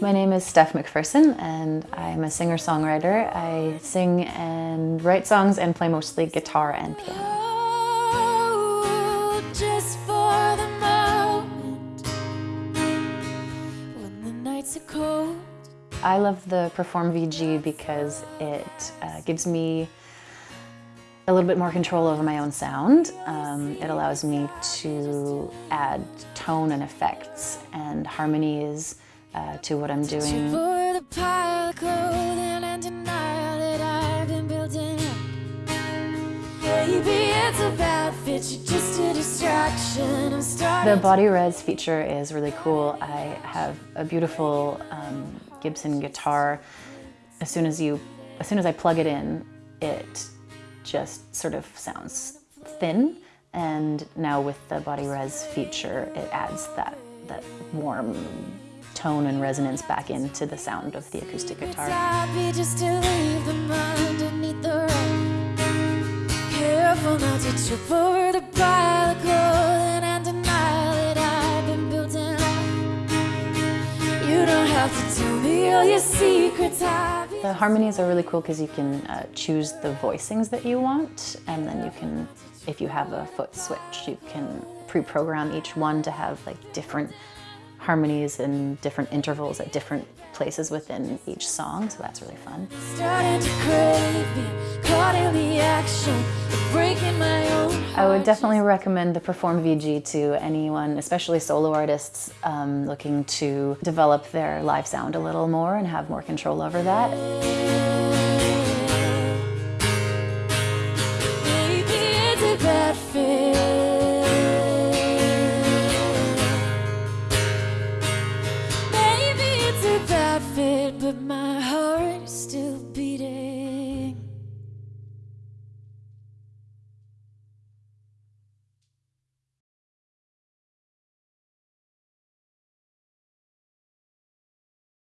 My name is Steph McPherson and I'm a singer-songwriter. I sing and write songs and play mostly guitar and piano. I love the Perform VG because it uh, gives me a little bit more control over my own sound. Um, it allows me to add tone and effects and harmonies uh, to what I'm doing. The BodyRez feature is really cool. I have a beautiful um, Gibson guitar. As soon as you, as soon as I plug it in, it just sort of sounds thin. And now with the BodyRez feature, it adds that, that warm tone and resonance back into the sound of the acoustic guitar. Careful not to trip over the pile The harmonies are really cool because you can uh, choose the voicings that you want and then you can, if you have a foot switch, you can pre-program each one to have like different harmonies and different intervals at different places within each song, so that's really fun. I would definitely recommend the Perform VG to anyone, especially solo artists um, looking to develop their live sound a little more and have more control over that. but my heart still